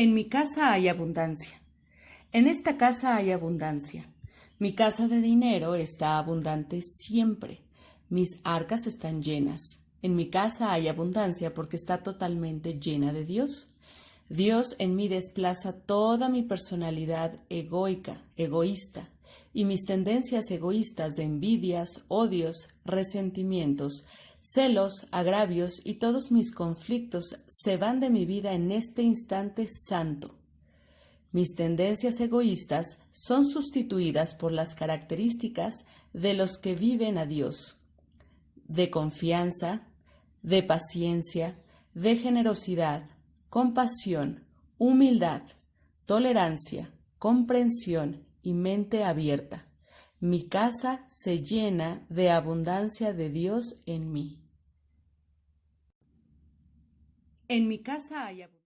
En mi casa hay abundancia. En esta casa hay abundancia. Mi casa de dinero está abundante siempre. Mis arcas están llenas. En mi casa hay abundancia porque está totalmente llena de Dios. Dios en mí desplaza toda mi personalidad egoica, egoísta, y mis tendencias egoístas de envidias, odios, resentimientos, celos, agravios y todos mis conflictos se van de mi vida en este instante santo. Mis tendencias egoístas son sustituidas por las características de los que viven a Dios, de confianza, de paciencia, de generosidad, compasión, humildad, tolerancia, comprensión y mente abierta. Mi casa se llena de abundancia de Dios en mí. En mi casa hay